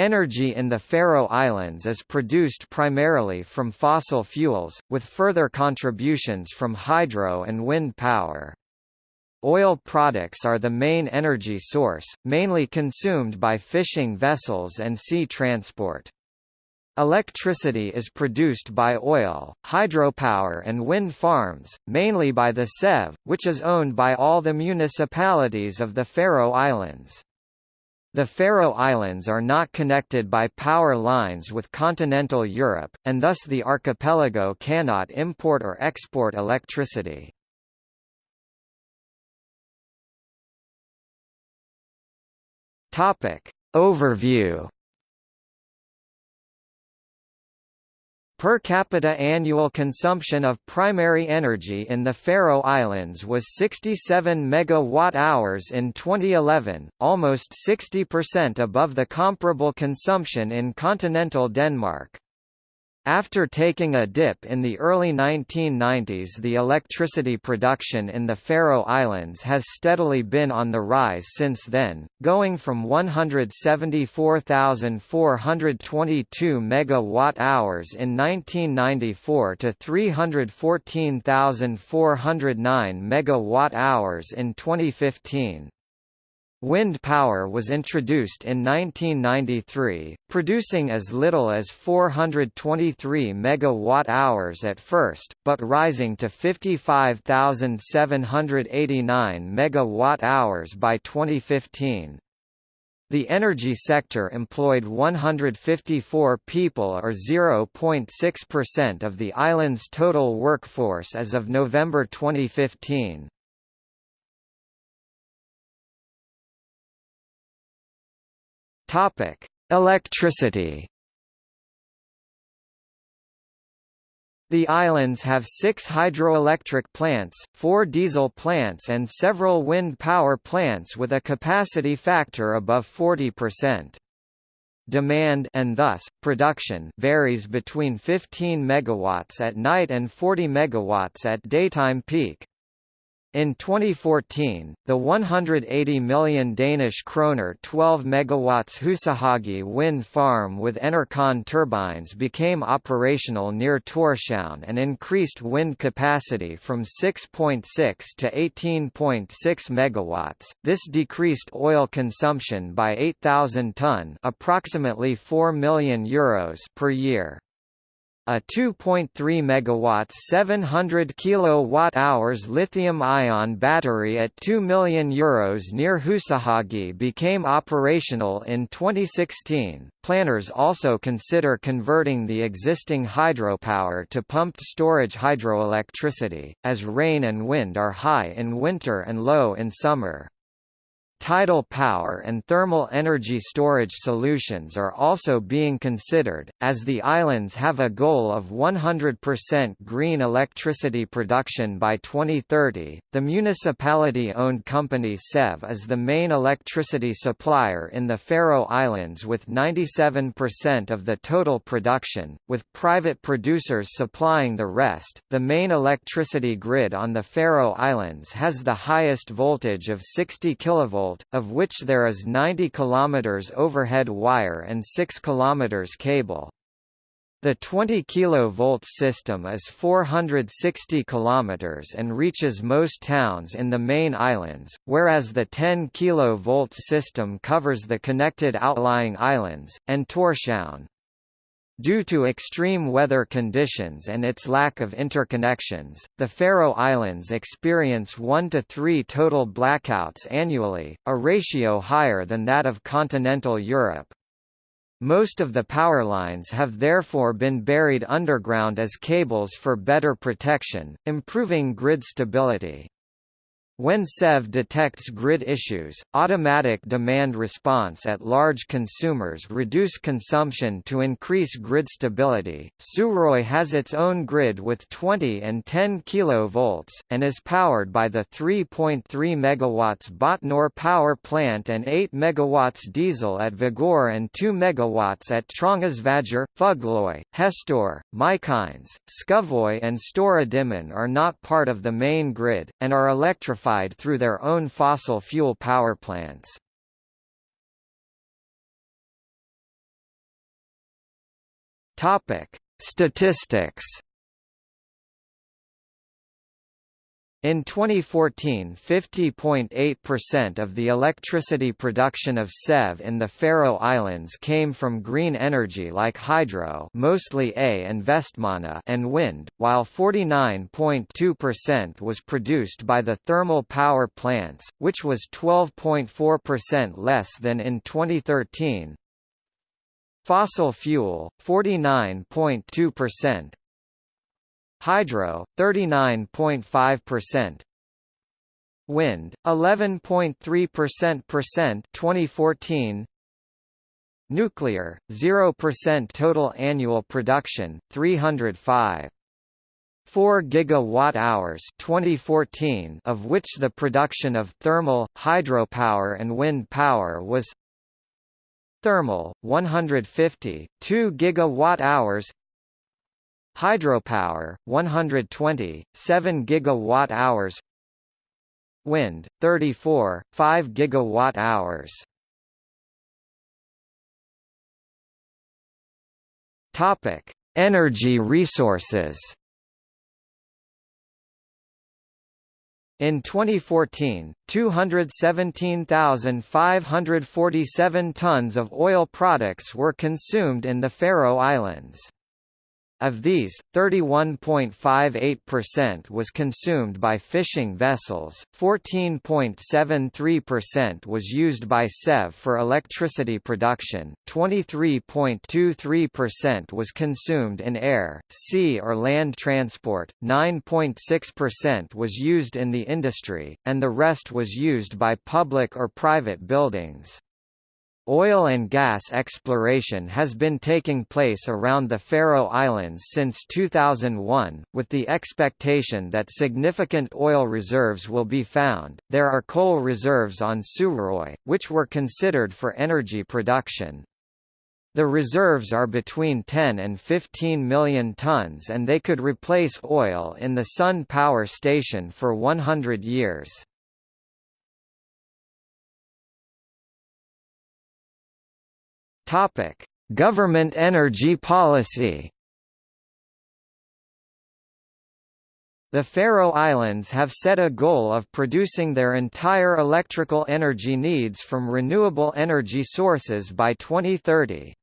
Energy in the Faroe Islands is produced primarily from fossil fuels, with further contributions from hydro and wind power. Oil products are the main energy source, mainly consumed by fishing vessels and sea transport. Electricity is produced by oil, hydropower and wind farms, mainly by the SEV, which is owned by all the municipalities of the Faroe Islands. The Faroe Islands are not connected by power lines with continental Europe, and thus the archipelago cannot import or export electricity. Topic. Overview Per capita annual consumption of primary energy in the Faroe Islands was 67 megawatt-hours in 2011, almost 60% above the comparable consumption in continental Denmark. After taking a dip in the early 1990s the electricity production in the Faroe Islands has steadily been on the rise since then, going from 174,422 megawatt-hours in 1994 to 314,409 megawatt-hours in 2015. Wind power was introduced in 1993, producing as little as 423 megawatt-hours at first, but rising to 55,789 megawatt-hours by 2015. The energy sector employed 154 people or 0.6% of the island's total workforce as of November 2015. Topic: Electricity. The islands have six hydroelectric plants, four diesel plants and several wind power plants with a capacity factor above 40%. Demand and thus, production varies between 15 megawatts at night and 40 megawatts at daytime peak. In 2014, the 180 million Danish kroner 12 megawatts Husahagi wind farm with Enercon turbines became operational near Tórshavn and increased wind capacity from 6.6 to 18.6 megawatts. This decreased oil consumption by 8,000 ton, approximately 4 million euros per year. A 2.3 megawatts 700 kilowatt-hours lithium-ion battery at 2 million euros near Husahagi became operational in 2016. Planners also consider converting the existing hydropower to pumped storage hydroelectricity, as rain and wind are high in winter and low in summer. Tidal power and thermal energy storage solutions are also being considered, as the islands have a goal of 100% green electricity production by 2030. The municipality owned company SEV is the main electricity supplier in the Faroe Islands with 97% of the total production, with private producers supplying the rest. The main electricity grid on the Faroe Islands has the highest voltage of 60 kV of which there is 90 km overhead wire and 6 km cable. The 20 kV system is 460 km and reaches most towns in the main islands, whereas the 10 kV system covers the connected outlying islands, and Tórshavn. Due to extreme weather conditions and its lack of interconnections, the Faroe Islands experience 1 to 3 total blackouts annually, a ratio higher than that of continental Europe. Most of the power lines have therefore been buried underground as cables for better protection, improving grid stability. When SEV detects grid issues, automatic demand response at large consumers reduce consumption to increase grid stability. Suðuroy has its own grid with 20 and 10 kV, and is powered by the 3.3 MW Botnur power plant and 8 MW diesel at Vágur and 2 MW at Trongisvágur, Fugloy, Hestur, Mykines, Skúvoy and Stóra Dímun are not part of the main grid, and are electrified through their own fossil fuel power plants. Topic: Statistics In 2014 50.8% of the electricity production of SEV in the Faroe Islands came from green energy like hydro mostly Eiði and Vestmanna and wind, while 49.2% was produced by the thermal power plants, which was 12.4% less than in 2013. Fossil fuel, 49.2%, Hydro 39.5%. Wind 11.3% 2014 Nuclear 0% total annual production 305 4 gigawatt-hours 2014 of which the production of thermal, hydropower and wind power was Thermal 150 2 gigawatt-hours Hydropower 120 7 gigawatt hours. Wind 34 5 gigawatt hours. Topic Energy resources. In 2014, 217,547 tons of oil products were consumed in the Faroe Islands. Of these, 31.58% was consumed by fishing vessels, 14.73% was used by SEV for electricity production, 23.23% was consumed in air, sea or land transport, 9.6% was used in the industry, and the rest was used by public or private buildings. Oil and gas exploration has been taking place around the Faroe Islands since 2001, with the expectation that significant oil reserves will be found. There are coal reserves on Suðuroy, which were considered for energy production. The reserves are between 10 and 15 million tons and they could replace oil in the Sund power station for 100 years. Topic: Government energy policy. The Faroe Islands have set a goal of producing their entire electrical energy needs from renewable energy sources by 2030.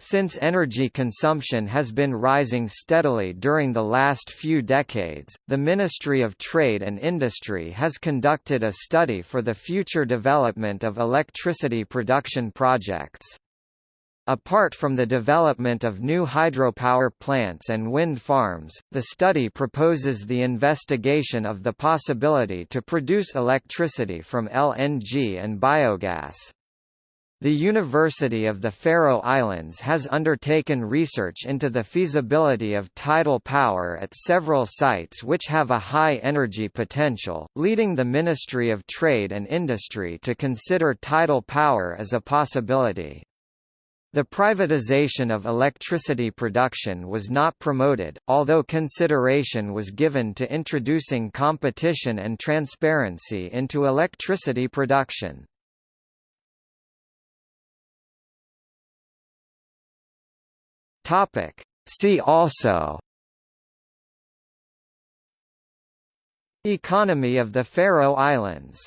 Since energy consumption has been rising steadily during the last few decades, the Ministry of Trade and Industry has conducted a study for the future development of electricity production projects. Apart from the development of new hydropower plants and wind farms, the study proposes the investigation of the possibility to produce electricity from LNG and biogas. The University of the Faroe Islands has undertaken research into the feasibility of tidal power at several sites which have a high energy potential, leading the Ministry of Trade and Industry to consider tidal power as a possibility. The privatization of electricity production was not promoted, although consideration was given to introducing competition and transparency into electricity production. See also Economy of the Faroe Islands